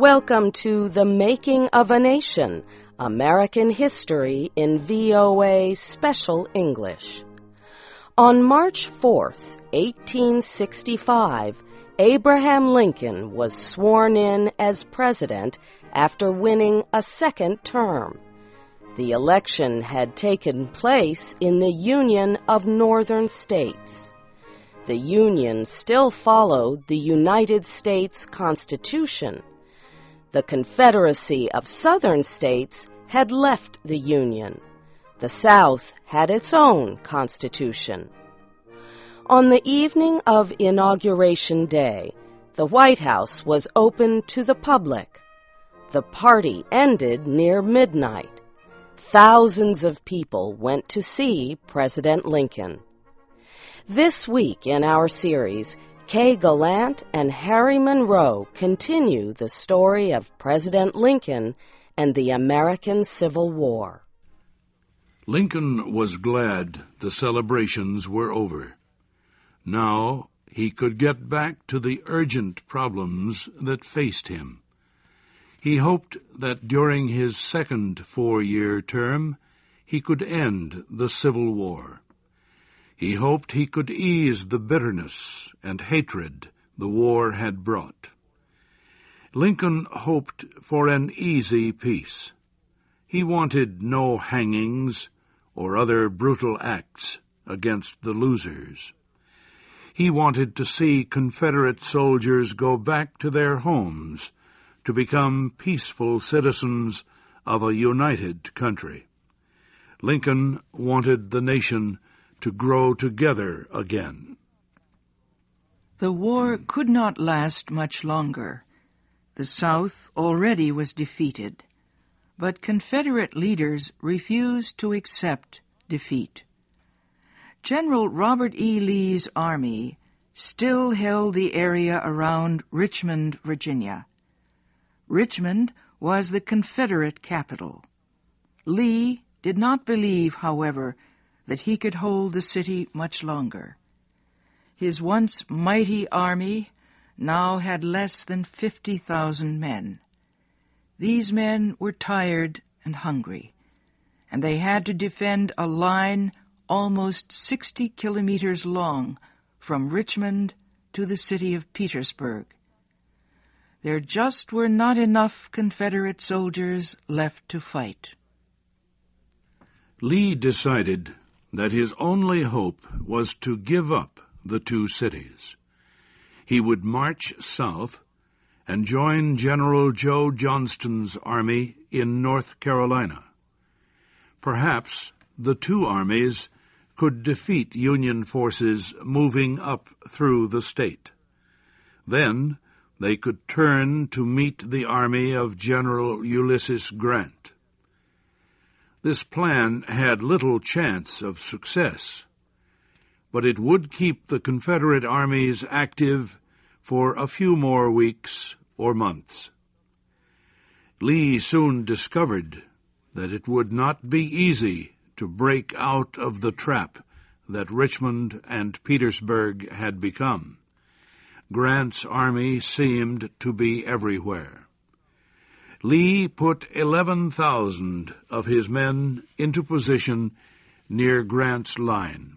Welcome to The Making of a Nation American History in VOA Special English. On March 4, 1865, Abraham Lincoln was sworn in as president after winning a second term. The election had taken place in the Union of Northern States. The Union still followed the United States Constitution. The Confederacy of Southern States had left the Union. The South had its own Constitution. On the evening of Inauguration Day, the White House was open to the public. The party ended near midnight. Thousands of people went to see President Lincoln. This week in our series, Kay Gallant and Harry Monroe continue the story of President Lincoln and the American Civil War. Lincoln was glad the celebrations were over. Now he could get back to the urgent problems that faced him. He hoped that during his second four-year term he could end the Civil War. He hoped he could ease the bitterness and hatred the war had brought. Lincoln hoped for an easy peace. He wanted no hangings or other brutal acts against the losers. He wanted to see Confederate soldiers go back to their homes to become peaceful citizens of a united country. Lincoln wanted the nation to grow together again. The war could not last much longer. The South already was defeated, but Confederate leaders refused to accept defeat. General Robert E. Lee's army still held the area around Richmond, Virginia. Richmond was the Confederate capital. Lee did not believe, however, that he could hold the city much longer. His once mighty army now had less than 50,000 men. These men were tired and hungry, and they had to defend a line almost 60 kilometers long from Richmond to the city of Petersburg. There just were not enough Confederate soldiers left to fight. Lee decided that his only hope was to give up the two cities. He would march south and join General Joe Johnston's army in North Carolina. Perhaps the two armies could defeat Union forces moving up through the state. Then they could turn to meet the army of General Ulysses Grant. This plan had little chance of success, but it would keep the Confederate armies active for a few more weeks or months. Lee soon discovered that it would not be easy to break out of the trap that Richmond and Petersburg had become. Grant's army seemed to be everywhere. Lee put 11,000 of his men into position near Grant's line.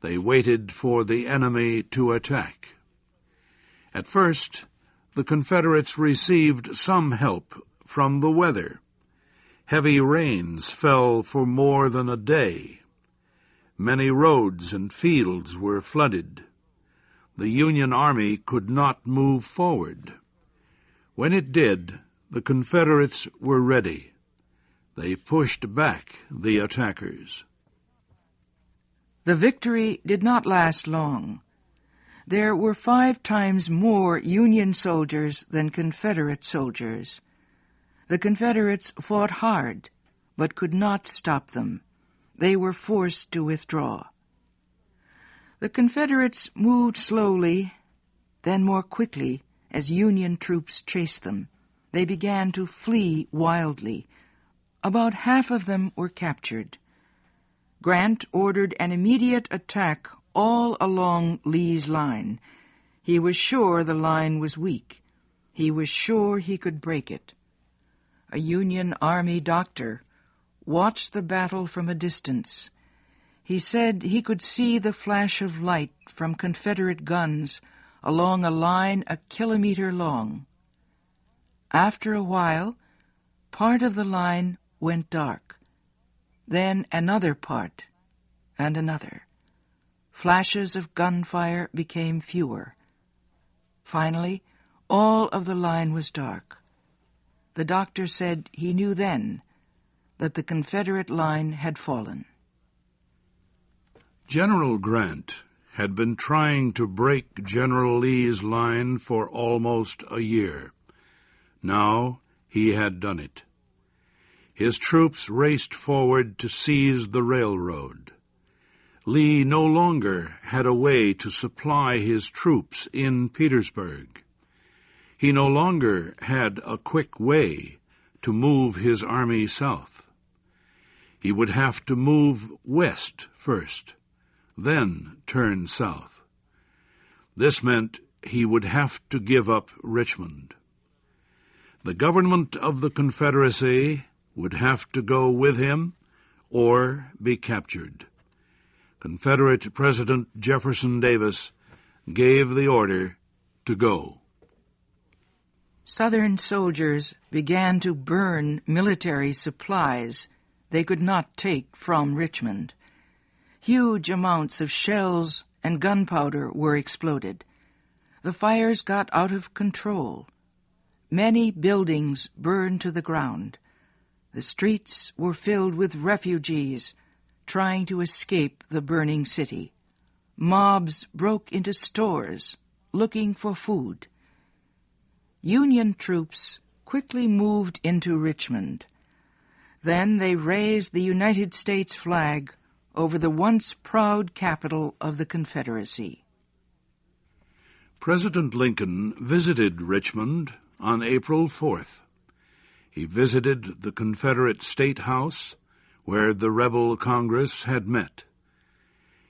They waited for the enemy to attack. At first, the Confederates received some help from the weather. Heavy rains fell for more than a day. Many roads and fields were flooded. The Union Army could not move forward. When it did, the Confederates were ready. They pushed back the attackers. The victory did not last long. There were five times more Union soldiers than Confederate soldiers. The Confederates fought hard, but could not stop them. They were forced to withdraw. The Confederates moved slowly, then more quickly, as Union troops chased them they began to flee wildly. About half of them were captured. Grant ordered an immediate attack all along Lee's line. He was sure the line was weak. He was sure he could break it. A Union Army doctor watched the battle from a distance. He said he could see the flash of light from Confederate guns along a line a kilometer long. After a while, part of the line went dark, then another part, and another. Flashes of gunfire became fewer. Finally, all of the line was dark. The doctor said he knew then that the Confederate line had fallen. General Grant had been trying to break General Lee's line for almost a year. Now he had done it. His troops raced forward to seize the railroad. Lee no longer had a way to supply his troops in Petersburg. He no longer had a quick way to move his army south. He would have to move west first, then turn south. This meant he would have to give up Richmond. The government of the Confederacy would have to go with him or be captured. Confederate President Jefferson Davis gave the order to go. Southern soldiers began to burn military supplies they could not take from Richmond. Huge amounts of shells and gunpowder were exploded. The fires got out of control. Many buildings burned to the ground. The streets were filled with refugees trying to escape the burning city. Mobs broke into stores looking for food. Union troops quickly moved into Richmond. Then they raised the United States flag over the once proud capital of the Confederacy. President Lincoln visited Richmond on April 4th. He visited the Confederate State House where the rebel Congress had met.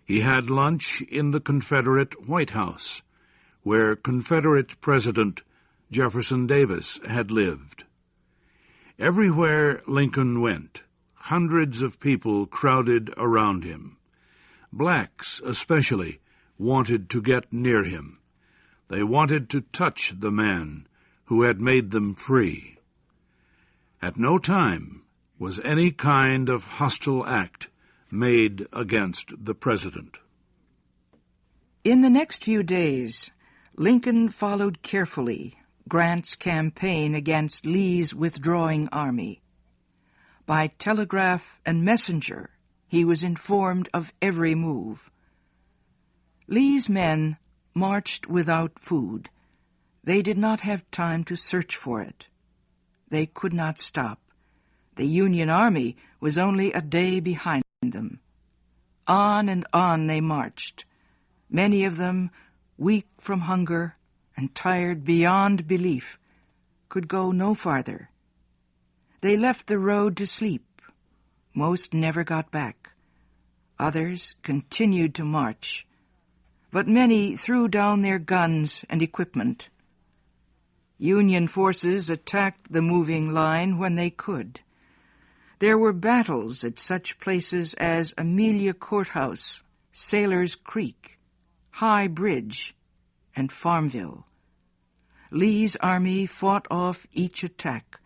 He had lunch in the Confederate White House, where Confederate President Jefferson Davis had lived. Everywhere Lincoln went, hundreds of people crowded around him. Blacks, especially, wanted to get near him. They wanted to touch the man who had made them free. At no time was any kind of hostile act made against the President. In the next few days, Lincoln followed carefully Grant's campaign against Lee's withdrawing army. By telegraph and messenger, he was informed of every move. Lee's men marched without food. They did not have time to search for it. They could not stop. The Union Army was only a day behind them. On and on they marched, many of them weak from hunger and tired beyond belief, could go no farther. They left the road to sleep. Most never got back. Others continued to march, but many threw down their guns and equipment. Union forces attacked the moving line when they could. There were battles at such places as Amelia Courthouse, Sailor's Creek, High Bridge, and Farmville. Lee's army fought off each attack,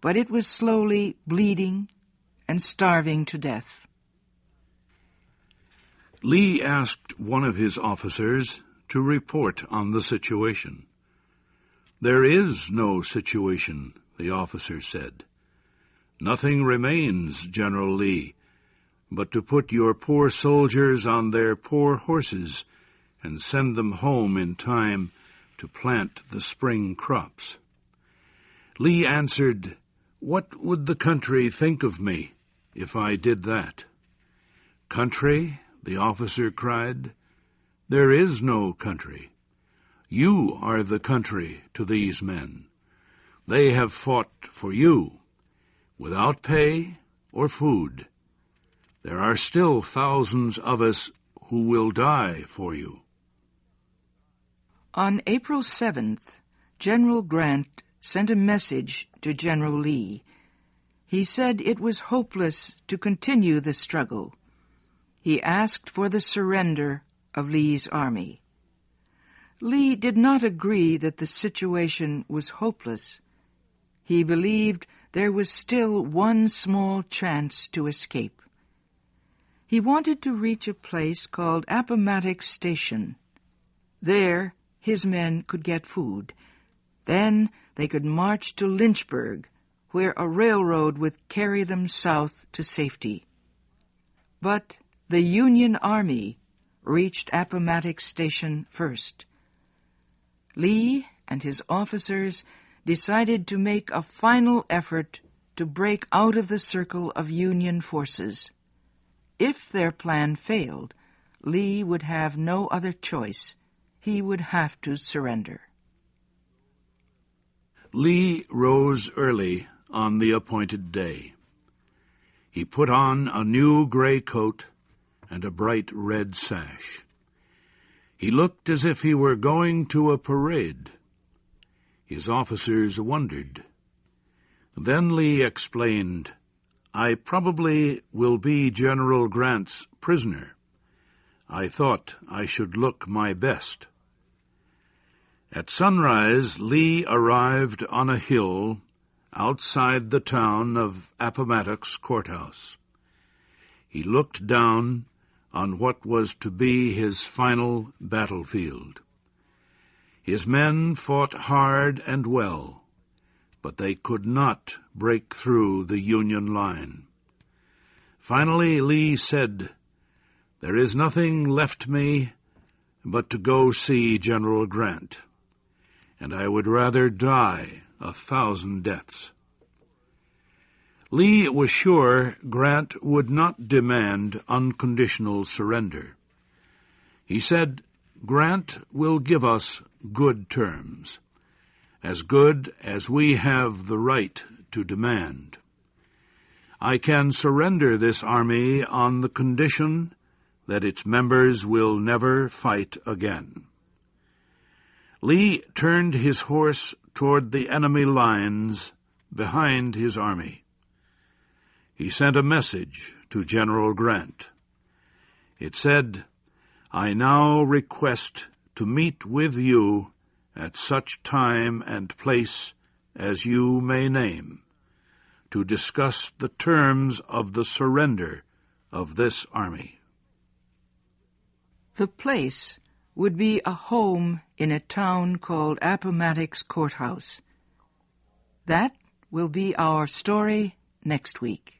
but it was slowly bleeding and starving to death. Lee asked one of his officers to report on the situation. There is no situation, the officer said. Nothing remains, General Lee, but to put your poor soldiers on their poor horses and send them home in time to plant the spring crops. Lee answered, What would the country think of me if I did that? Country? the officer cried. There is no country. You are the country to these men. They have fought for you without pay or food. There are still thousands of us who will die for you. On April 7th, General Grant sent a message to General Lee. He said it was hopeless to continue the struggle. He asked for the surrender of Lee's army. Lee did not agree that the situation was hopeless. He believed there was still one small chance to escape. He wanted to reach a place called Appomattox Station. There, his men could get food. Then they could march to Lynchburg, where a railroad would carry them south to safety. But the Union Army reached Appomattox Station first. Lee and his officers decided to make a final effort to break out of the circle of Union forces. If their plan failed, Lee would have no other choice. He would have to surrender. Lee rose early on the appointed day. He put on a new gray coat and a bright red sash. He looked as if he were going to a parade. His officers wondered. Then Lee explained, I probably will be General Grant's prisoner. I thought I should look my best. At sunrise, Lee arrived on a hill outside the town of Appomattox Courthouse. He looked down on what was to be his final battlefield. His men fought hard and well, but they could not break through the Union line. Finally, Lee said, There is nothing left me but to go see General Grant, and I would rather die a thousand deaths. Lee was sure Grant would not demand unconditional surrender. He said, Grant will give us good terms, as good as we have the right to demand. I can surrender this army on the condition that its members will never fight again. Lee turned his horse toward the enemy lines behind his army he sent a message to General Grant. It said, I now request to meet with you at such time and place as you may name, to discuss the terms of the surrender of this army. The place would be a home in a town called Appomattox Courthouse. That will be our story next week.